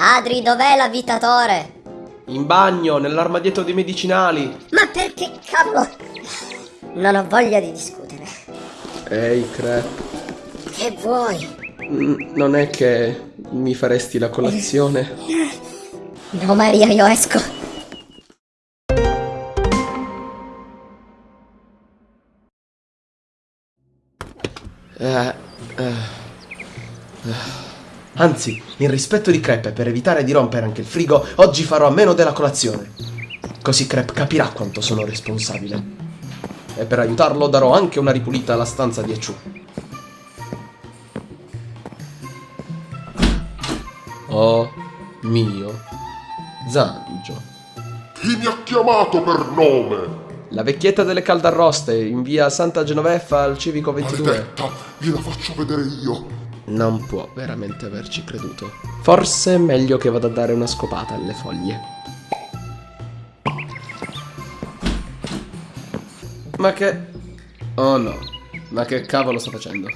Adri, dov'è l'avvitatore? In bagno, nell'armadietto dei medicinali. Ma perché cavolo? Non ho voglia di discutere. Ehi, Crep. Che vuoi? Mm, Non è che mi faresti la colazione? No, Maria, io esco. Eh, eh, eh. Anzi, in rispetto di Crep e per evitare di rompere anche il frigo, oggi farò a meno della colazione. Così Crep capirà quanto sono responsabile. E per aiutarlo darò anche una ripulita alla stanza di Echu. Oh mio Zangio. Chi mi ha chiamato per nome? La vecchietta delle caldarroste in via Santa Genoveffa al civico 22. Maledetta, gliela faccio vedere io non può veramente averci creduto. Forse è meglio che vada a dare una scopata alle foglie. Ma che... Oh no, ma che cavolo sta facendo?